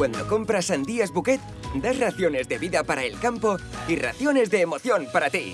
Cuando compras sandías Bouquet, das raciones de vida para el campo y raciones de emoción para ti.